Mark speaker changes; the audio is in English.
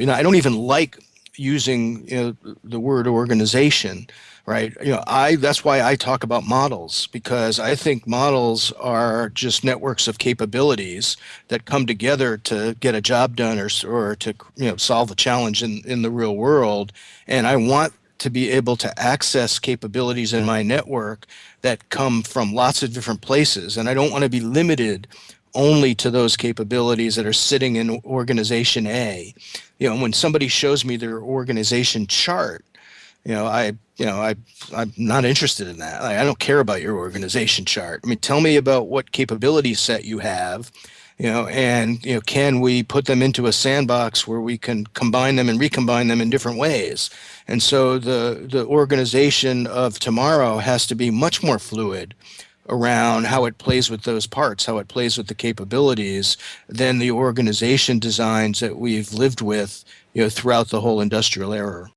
Speaker 1: You know, I don't even like using you know, the word organization right? You know i that's why i talk about models because i think models are just networks of capabilities that come together to get a job done or, or to you know solve a challenge in, in the real world. And i want to be able to access capabilities in my network that come from lots of different places. And i don't want to be limited only to those capabilities that are sitting in organization A. You know, when somebody shows me their organization chart, you know, I, you know, I, I'm not interested in that. I don't care about your organization chart. I mean, tell me about what capability set you have, you know, and you know, can we put them into a sandbox where we can combine them and recombine them in different ways? And so the the organization of tomorrow has to be much more fluid around how it plays with those parts, how it plays with the capabilities, than the organization designs that we've lived with you know, throughout the whole industrial era.